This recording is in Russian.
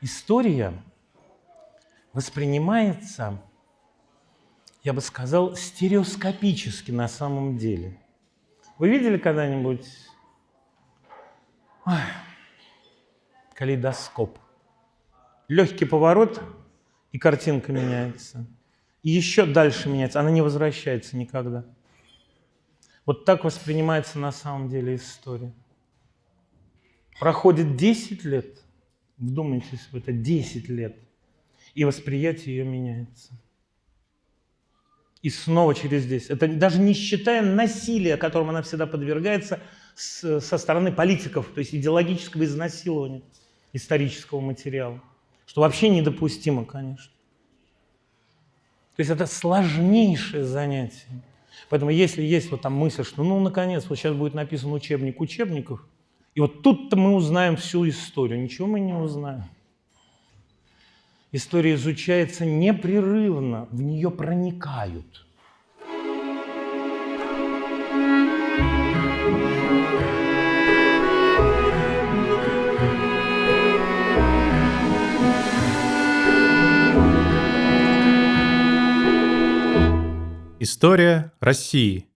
История воспринимается, я бы сказал, стереоскопически на самом деле. Вы видели когда-нибудь калейдоскоп? Легкий поворот, и картинка меняется. И еще дальше меняется, она не возвращается никогда. Вот так воспринимается на самом деле история. Проходит 10 лет, вдумайтесь в это, 10 лет, и восприятие ее меняется. И снова через 10. Это даже не считая насилия, которому она всегда подвергается с, со стороны политиков, то есть идеологического изнасилования исторического материала, что вообще недопустимо, конечно. То есть это сложнейшее занятие. Поэтому если есть вот там мысль, что ну, наконец, вот сейчас будет написан учебник учебников, и вот тут-то мы узнаем всю историю. Ничего мы не узнаем. История изучается непрерывно, в нее проникают. История России.